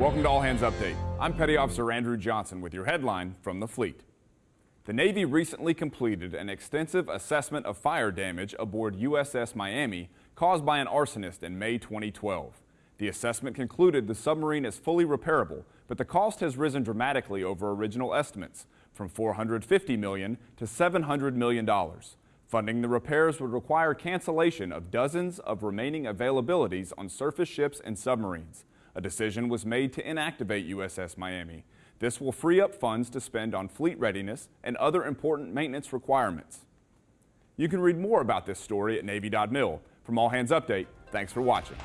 Welcome to All Hands Update. I'm Petty Officer Andrew Johnson with your headline from the fleet. The Navy recently completed an extensive assessment of fire damage aboard USS Miami caused by an arsonist in May 2012. The assessment concluded the submarine is fully repairable, but the cost has risen dramatically over original estimates, from 450 million to $700 million. Funding the repairs would require cancellation of dozens of remaining availabilities on surface ships and submarines. A decision was made to inactivate USS Miami. This will free up funds to spend on fleet readiness and other important maintenance requirements. You can read more about this story at Navy.mil. From All Hands Update, thanks for watching.